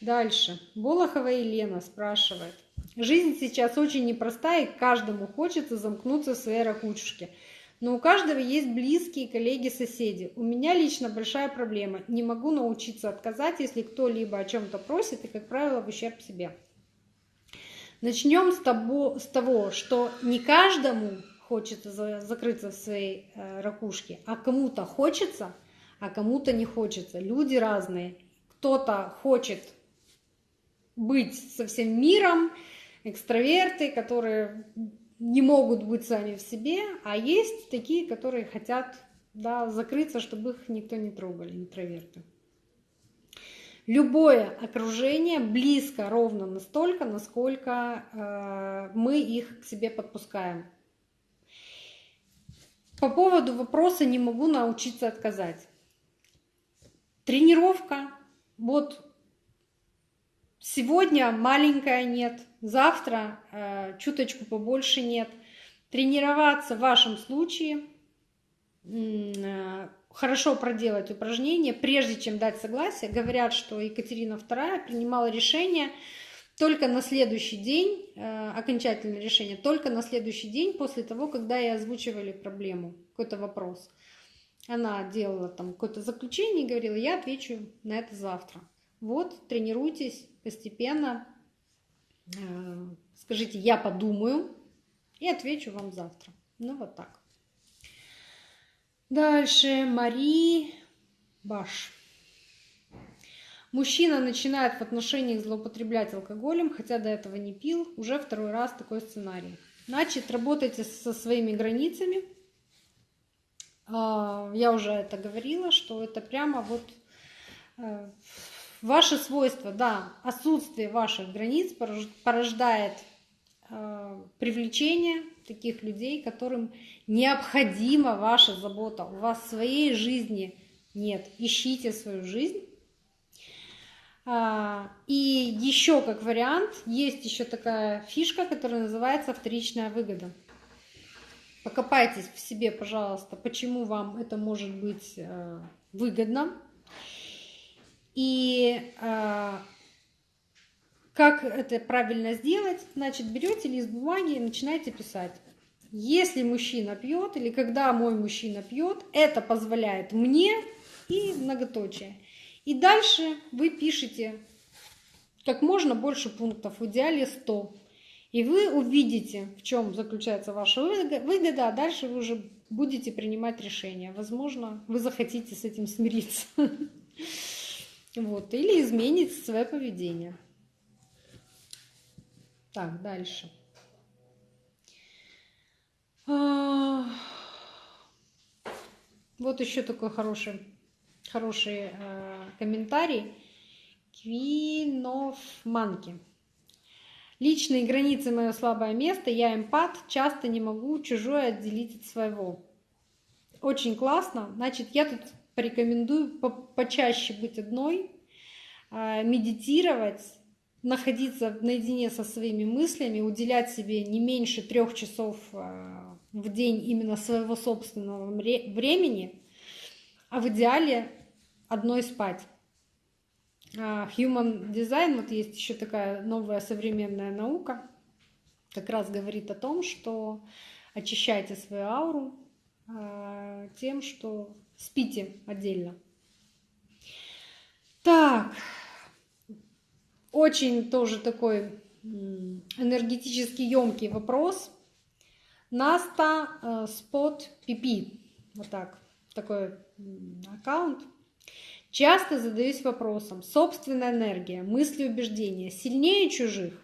Дальше. Болохова Елена спрашивает. Жизнь сейчас очень непростая, и каждому хочется замкнуться в своей ракушке. Но у каждого есть близкие коллеги, соседи. У меня лично большая проблема. Не могу научиться отказать, если кто-либо о чем-то просит, и, как правило, в ущерб себе. Начнем с с того что не каждому хочется закрыться в своей э, ракушке, а кому-то хочется, а кому-то не хочется. Люди разные. Кто-то хочет быть со всем миром, экстраверты, которые не могут быть сами в себе, а есть такие, которые хотят да, закрыться, чтобы их никто не трогал, интроверты. Любое окружение близко ровно настолько, насколько э, мы их к себе подпускаем. По поводу вопроса не могу научиться отказать. Тренировка. Вот сегодня маленькая нет, завтра э, чуточку побольше нет. Тренироваться в вашем случае, э, хорошо проделать упражнения, прежде чем дать согласие. Говорят, что Екатерина II принимала решение только на следующий день, э, окончательное решение, только на следующий день после того, когда ей озвучивали проблему, какой-то вопрос. Она делала там какое-то заключение и говорила, я отвечу на это завтра. Вот, тренируйтесь постепенно, Э, скажите, я подумаю и отвечу вам завтра. Ну, вот так. Дальше Мари Баш. Мужчина начинает в отношениях злоупотреблять алкоголем, хотя до этого не пил. Уже второй раз такой сценарий. Значит, работайте со своими границами. А, я уже это говорила, что это прямо вот э, Ваши свойства, да, отсутствие ваших границ порождает э, привлечение таких людей, которым необходима ваша забота. У вас своей жизни нет. Ищите свою жизнь. А, и еще как вариант, есть еще такая фишка, которая называется вторичная выгода. Покопайтесь в себе, пожалуйста, почему вам это может быть э, выгодно, и э, как это правильно сделать? Значит, берете лист бумаги и начинаете писать. Если мужчина пьет или когда мой мужчина пьет, это позволяет мне и многоточие. И дальше вы пишете как можно больше пунктов, в идеале 100. И вы увидите, в чем заключается ваша выгода, а дальше вы уже будете принимать решение. Возможно, вы захотите с этим смириться. <laughs> Вот, или изменить свое поведение. Так, дальше. А, вот еще такой хороший, хороший э, комментарий. Квинов Манки. Личные границы – мое слабое место. Я эмпат, часто не могу чужое отделить от своего. Очень классно. Значит, я тут порекомендую по почаще быть одной, а, медитировать, находиться наедине со своими мыслями, уделять себе не меньше трех часов а, в день именно своего собственного времени, а в идеале одной спать. А, human Design, вот есть еще такая новая современная наука, как раз говорит о том, что очищайте свою ауру тем, что спите отдельно. Так, очень тоже такой энергетически емкий вопрос. Наста э, Спот Пипи. Вот так. Такой аккаунт. Часто задаюсь вопросом, собственная энергия, мысли, убеждения сильнее чужих?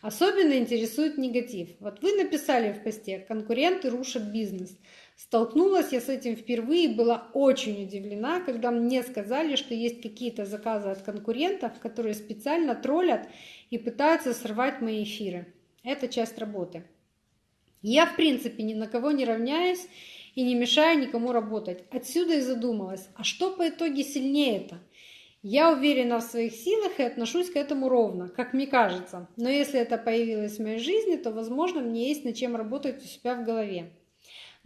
Особенно интересует негатив. Вот вы написали в посте, конкуренты рушат бизнес. Столкнулась я с этим впервые была очень удивлена, когда мне сказали, что есть какие-то заказы от конкурентов, которые специально троллят и пытаются сорвать мои эфиры. Это часть работы. Я, в принципе, ни на кого не равняюсь и не мешаю никому работать. Отсюда и задумалась, а что по итоге сильнее-то? Я уверена в своих силах и отношусь к этому ровно, как мне кажется. Но если это появилось в моей жизни, то, возможно, мне есть над чем работать у себя в голове.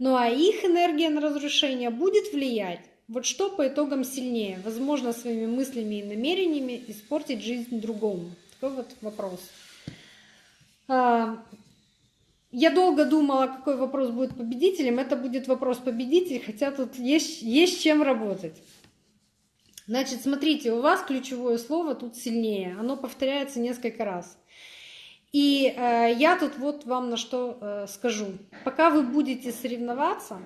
Ну а их энергия на разрушение будет влиять. Вот что по итогам сильнее? Возможно, своими мыслями и намерениями испортить жизнь другому. Такой вот вопрос. А, я долго думала, какой вопрос будет победителем. Это будет вопрос победитель, хотя тут есть, есть чем работать. Значит, смотрите, у вас ключевое слово тут сильнее. Оно повторяется несколько раз. И э, я тут вот вам на что э, скажу. Пока вы будете соревноваться,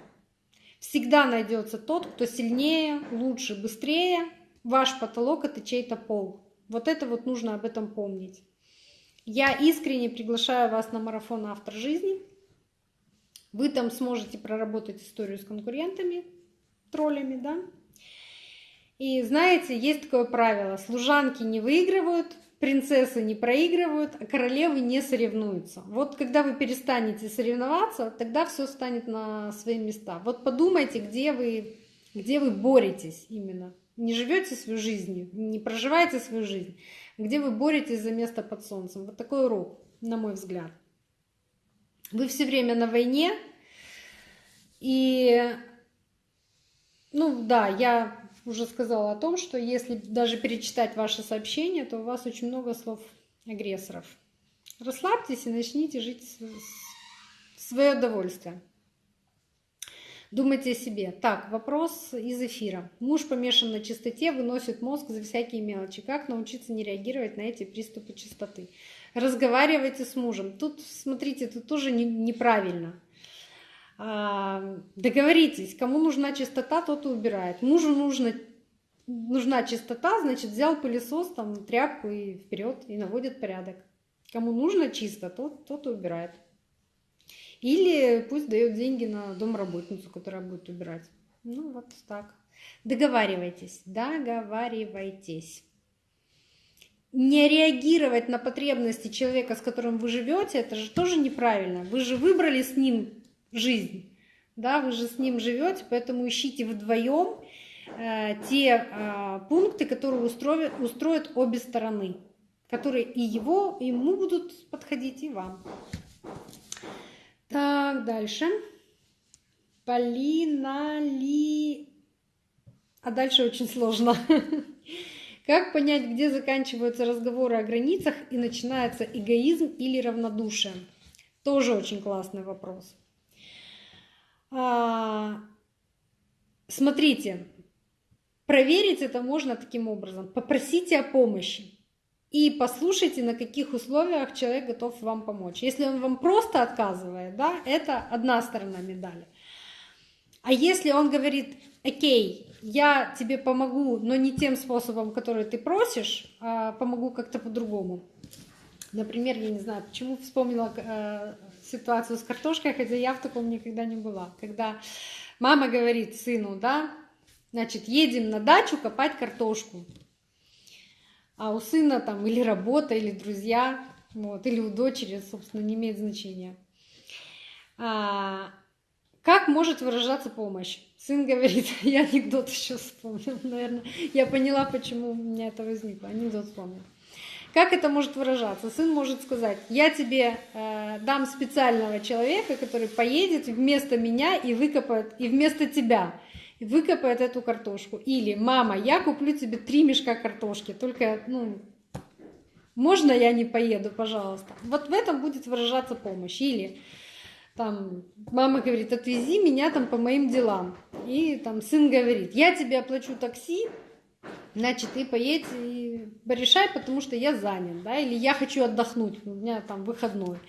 всегда найдется тот, кто сильнее, лучше, быстрее. Ваш потолок это чей-то пол. Вот это вот нужно об этом помнить. Я искренне приглашаю вас на марафон «Автор жизни». Вы там сможете проработать историю с конкурентами, троллями, да? И знаете, есть такое правило, служанки не выигрывают, принцессы не проигрывают, а королевы не соревнуются. Вот когда вы перестанете соревноваться, тогда все станет на свои места. Вот подумайте, где вы, где вы боретесь именно. Не живете свою жизнь, не проживаете свою жизнь, где вы боретесь за место под солнцем. Вот такой урок, на мой взгляд. Вы все время на войне, и, ну да, я уже сказала о том, что если даже перечитать ваши сообщения, то у вас очень много слов агрессоров. Расслабьтесь и начните жить в свое удовольствие. Думайте о себе. Так, вопрос из эфира. Муж помешан на чистоте, выносит мозг за всякие мелочи. Как научиться не реагировать на эти приступы чистоты? Разговаривайте с мужем. Тут, смотрите, тут тоже не, неправильно. А, договоритесь, кому нужна чистота, тот и убирает. Мужу нужно, нужна чистота, значит, взял пылесос, там, тряпку и вперед, и наводит порядок. Кому нужно чисто, тот, тот и убирает. Или пусть дает деньги на домработницу, которая будет убирать. Ну, вот так. Договаривайтесь, договаривайтесь. Не реагировать на потребности человека, с которым вы живете, это же тоже неправильно. Вы же выбрали с ним жизнь. Да, вы же с ним живете, поэтому ищите вдвоем э, те э, пункты, которые устроят, устроят обе стороны, которые и его, и ему будут подходить, и вам. Так, дальше. Полина Ли... А дальше очень сложно. <laughs> Как понять, где заканчиваются разговоры о границах и начинается эгоизм или равнодушие? Тоже очень классный вопрос. А, смотрите, проверить это можно таким образом. Попросите о помощи и послушайте, на каких условиях человек готов вам помочь. Если он вам просто отказывает, да, это одна сторона медали. А если он говорит, окей, я тебе помогу, но не тем способом, который ты просишь, а помогу как-то по-другому. Например, я не знаю, почему вспомнила э, ситуацию с картошкой, хотя я в таком никогда не была. Когда мама говорит сыну, да, значит, едем на дачу копать картошку. А у сына там или работа, или друзья, вот, или у дочери, собственно, не имеет значения. А, как может выражаться помощь? Сын говорит, <laughs> я анекдот еще вспомнил, наверное. Я поняла, почему у меня это возникло. Анекдот вспомнил. Как это может выражаться? Сын может сказать, я тебе э, дам специального человека, который поедет вместо меня и выкопает, и вместо тебя и выкопает эту картошку. Или, мама, я куплю тебе три мешка картошки, только, ну, можно я не поеду, пожалуйста? Вот в этом будет выражаться помощь. Или, там мама говорит, отвези меня там по моим делам. И там сын говорит, я тебе оплачу такси, значит, ты поедь и порешай, потому что я занят, да, или я хочу отдохнуть, у меня там выходной.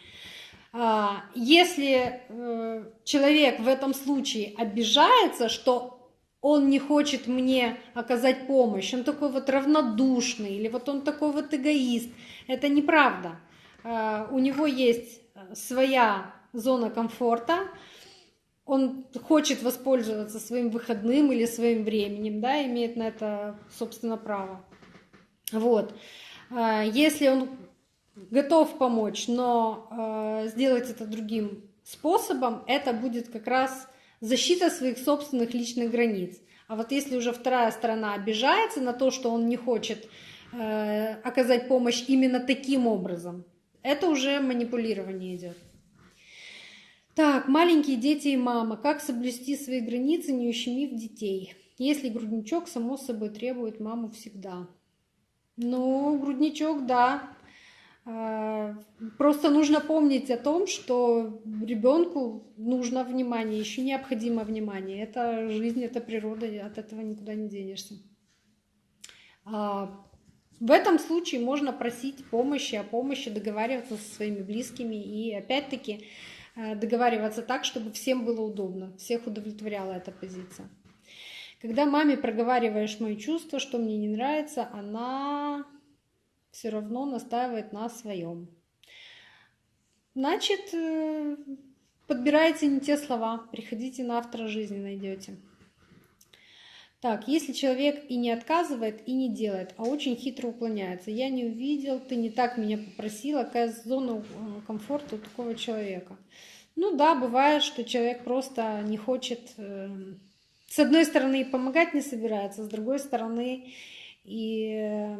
А, если э, человек в этом случае обижается, что он не хочет мне оказать помощь, он такой вот равнодушный, или вот он такой вот эгоист, это неправда. А, у него есть своя зона комфорта, он хочет воспользоваться своим выходным или своим временем, да, имеет на это, собственно, право. Вот. А, если он готов помочь, но э, сделать это другим способом, это будет как раз защита своих собственных личных границ. А вот если уже вторая сторона обижается на то, что он не хочет э, оказать помощь именно таким образом, это уже манипулирование идет. Так, маленькие дети и мама. Как соблюсти свои границы, не ущемив детей? Если грудничок, само собой, требует маму всегда. Ну, грудничок, да, а, просто нужно помнить о том, что ребенку нужно внимание, еще необходимо внимание. Это жизнь, это природа, от этого никуда не денешься. А, в этом случае можно просить помощи, о помощи, договариваться со своими близкими и опять-таки договариваться так, чтобы всем было удобно, всех удовлетворяла эта позиция. Когда маме проговариваешь мои чувства, что мне не нравится, она все равно настаивает на своем. Значит, э, подбирайте не те слова, приходите на автора жизни, найдете. Так, если человек и не отказывает, и не делает, а очень хитро уклоняется. Я не увидел, ты не так меня попросила, какая зона э, комфорта у такого человека. Ну да, бывает, что человек просто не хочет, э, с одной стороны, и помогать не собирается, с другой стороны, и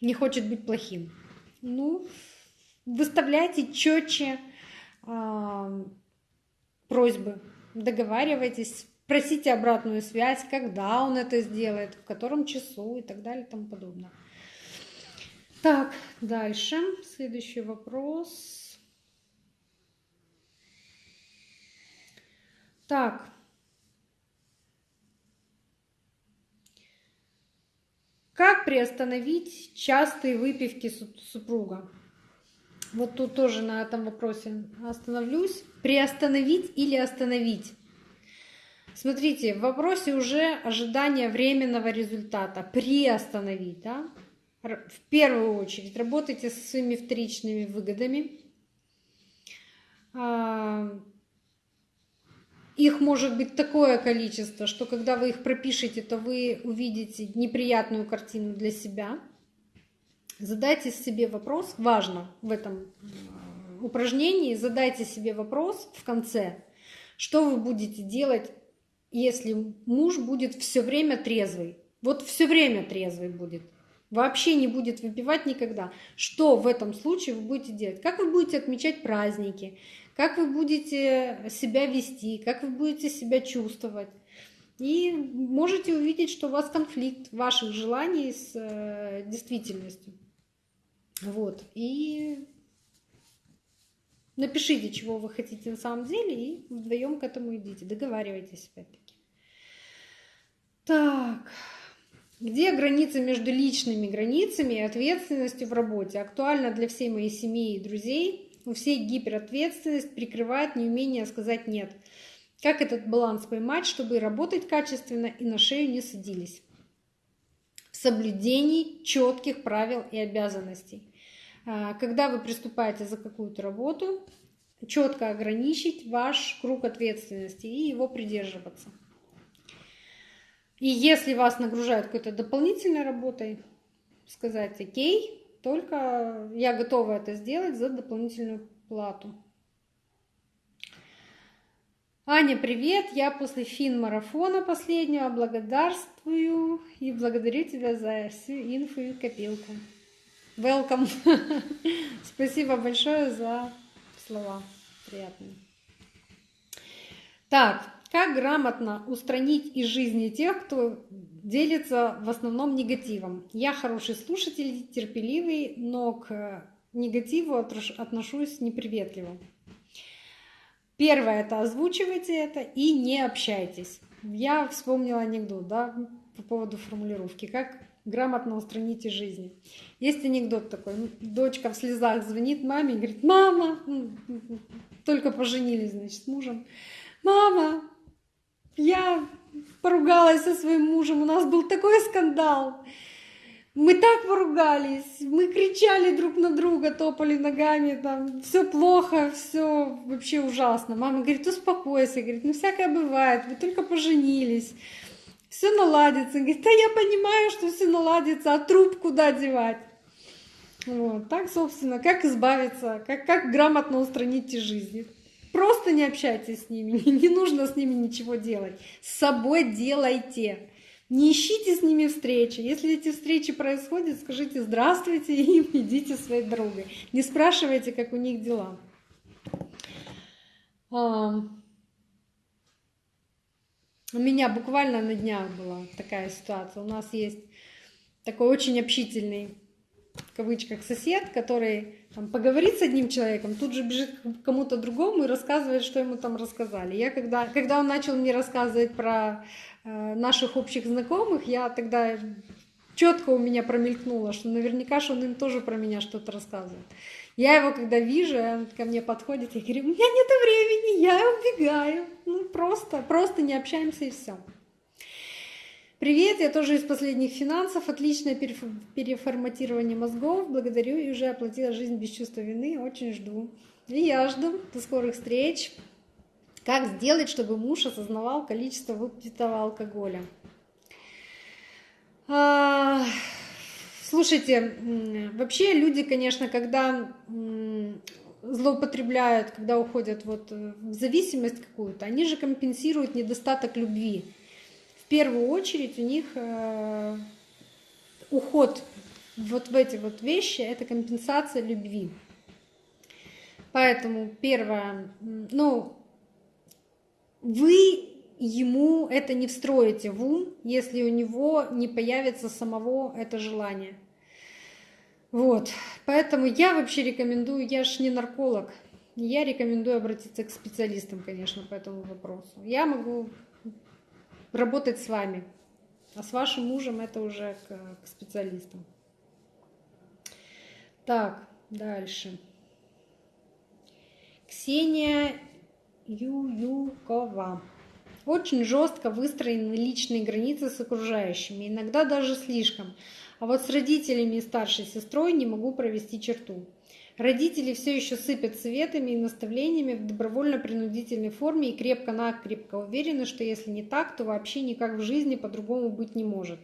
не хочет быть плохим. Ну, выставляйте четче э, просьбы, договаривайтесь, просите обратную связь, когда он это сделает, в котором часу и так далее и тому подобное. Так, дальше. Следующий вопрос. Так, Как приостановить частые выпивки супруга? Вот тут тоже на этом вопросе остановлюсь. Приостановить или остановить? Смотрите, в вопросе уже ожидание временного результата. Приостановить, да? В первую очередь работайте со своими вторичными выгодами. А, их может быть такое количество, что когда вы их пропишете, то вы увидите неприятную картину для себя. Задайте себе вопрос, важно в этом упражнении, задайте себе вопрос в конце, что вы будете делать, если муж будет все время трезвый. Вот все время трезвый будет. Вообще не будет выпивать никогда. Что в этом случае вы будете делать? Как вы будете отмечать праздники? как вы будете себя вести, как вы будете себя чувствовать. И можете увидеть, что у вас конфликт ваших желаний с э, действительностью. Вот. И напишите, чего вы хотите на самом деле, и вдвоем к этому идите. Договаривайтесь опять-таки. Так. Где граница между личными границами и ответственностью в работе? Актуально для всей моей семьи и друзей. У всех гиперответственность прикрывает неумение сказать «нет». Как этот баланс поймать, чтобы работать качественно и на шею не садились? В соблюдении четких правил и обязанностей. А, когда вы приступаете за какую-то работу, четко ограничить ваш круг ответственности и его придерживаться. И если вас нагружают какой-то дополнительной работой, сказать «Окей, только я готова это сделать за дополнительную плату. Аня, привет! Я после фин-марафона последнего благодарствую и благодарю тебя за всю инфу и копилку. Welcome! <laughs> Спасибо большое за слова приятные. Так, как грамотно устранить из жизни тех, кто делится в основном негативом? Я хороший слушатель, терпеливый, но к негативу отношусь неприветливо. Первое это озвучивайте это и не общайтесь. Я вспомнила анекдот, да, по поводу формулировки. Как грамотно устранить из жизни. Есть анекдот такой. Дочка в слезах звонит маме и говорит, мама, только поженились, значит, с мужем. Мама, я поругалась со своим мужем, у нас был такой скандал. Мы так поругались, мы кричали друг на друга, топали ногами, там, все плохо, все вообще ужасно. Мама говорит, успокойся, говорит, ну всякое бывает, вы только поженились все наладится. Говорит, да я понимаю, что все наладится, а труп куда девать? Вот, так, собственно, как избавиться, как, как грамотно устранить из жизни. Просто не общайтесь с ними, <laughs> не, нужно с ними ничего делать. С собой делайте. Не ищите с ними встречи. Если эти встречи происходят, скажите здравствуйте <laughs> и идите своей дорогой. Не спрашивайте, как у них дела. У меня буквально на днях была такая ситуация. У нас есть такой очень общительный, в кавычках, сосед, который там, поговорит с одним человеком, тут же бежит к кому-то другому и рассказывает, что ему там рассказали. Я когда, когда он начал мне рассказывать про э, наших общих знакомых, я тогда четко у меня промелькнуло, что наверняка что он им тоже про меня что-то рассказывает. Я его когда вижу, он ко мне подходит, я говорю, у меня нет времени, я убегаю. Ну, просто, просто не общаемся и все. Привет, я тоже из последних финансов. Отличное переформатирование мозгов. Благодарю и уже оплатила жизнь без чувства вины. Очень жду. И я жду. До скорых встреч. Как сделать, чтобы муж осознавал количество выпитого алкоголя? А, Слушайте, вообще люди, конечно, когда злоупотребляют, когда уходят вот в зависимость какую-то, они же компенсируют недостаток любви. В первую очередь у них э, уход вот в эти вот вещи – это компенсация любви. Поэтому первое, ну, вы ему это не встроите в ум, если у него не появится самого это желание. Вот, поэтому я вообще рекомендую, я ж не нарколог, я рекомендую обратиться к специалистам, конечно, по этому вопросу. Я могу работать с вами, а с вашим мужем это уже к, к специалистам. Так, дальше. Ксения Ююкова. Очень жестко выстроены личные границы с окружающими, иногда даже слишком. А вот с родителями и старшей сестрой не могу провести черту. Родители все еще сыпят советами и наставлениями в добровольно-принудительной форме и крепко-накрепко уверены, что если не так, то вообще никак в жизни по-другому быть не может.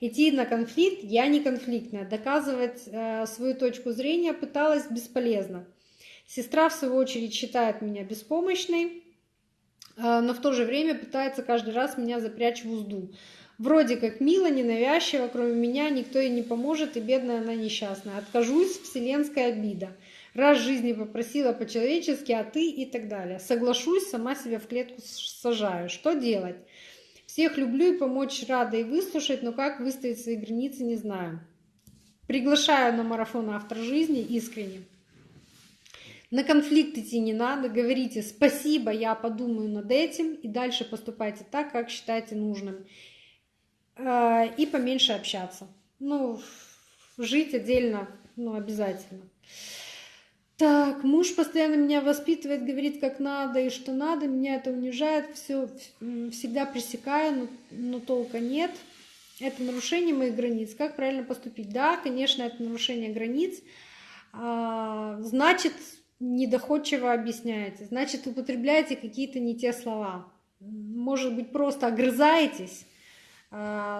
Идти на конфликт я не конфликтная, доказывать э, свою точку зрения пыталась бесполезно. Сестра, в свою очередь, считает меня беспомощной, э, но в то же время пытается каждый раз меня запрячь в узду. Вроде как мило, ненавязчиво, кроме меня никто ей не поможет, и бедная она несчастная. Откажусь, вселенская обида. Раз жизни попросила по-человечески, а ты и так далее. Соглашусь, сама себя в клетку сажаю. Что делать? Всех люблю и помочь рада и выслушать, но как выставить свои границы, не знаю. Приглашаю на марафон автор жизни искренне. На конфликт идти не надо, говорите «спасибо, я подумаю над этим» и дальше поступайте так, как считаете нужным. Э, и поменьше общаться. Ну, жить отдельно, ну, обязательно. Так, муж постоянно меня воспитывает, говорит, как надо и что надо, меня это унижает, все всегда пресекаю, но, но толка нет. Это нарушение моих границ. Как правильно поступить? Да, конечно, это нарушение границ. А, значит, недоходчиво объясняете, значит, употребляете какие-то не те слова. Может быть, просто огрызаетесь, а,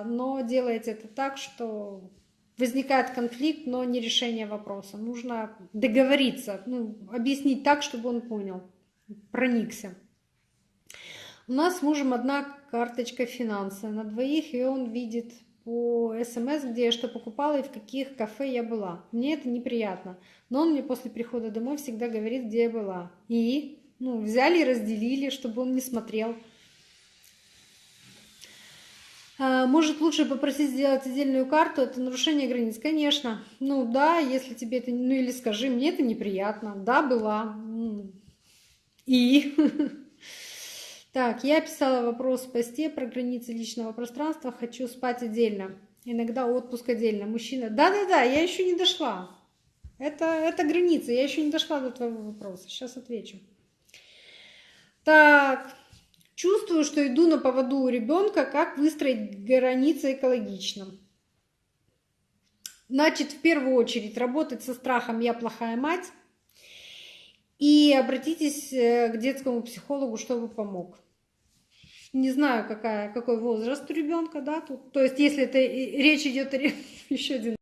но делаете это так, что возникает конфликт, но не решение вопроса. Нужно договориться, ну, объяснить так, чтобы он понял, проникся. У нас с мужем одна карточка финансы на двоих, и он видит по смс, где я что покупала и в каких кафе я была. Мне это неприятно. Но он мне после прихода домой всегда говорит, где я была. И ну, взяли и разделили, чтобы он не смотрел. А, может, лучше попросить сделать отдельную карту, это нарушение границ? Конечно. Ну да, если тебе это, ну или скажи, мне это неприятно. Да, была. И... <laughs> Так, я писала вопрос в посте про границы личного пространства. Хочу спать отдельно. Иногда отпуск отдельно. Мужчина. Да-да-да, я еще не дошла. Это, это границы. Я еще не дошла до твоего вопроса. Сейчас отвечу. Так, чувствую, что иду на поводу у ребенка. Как выстроить границы экологично? Значит, в первую очередь работать со страхом «я плохая мать» и обратитесь э, к детскому психологу, чтобы помог не знаю, какая, какой возраст у ребенка, да, тут. То есть, если это речь идет <laughs> еще один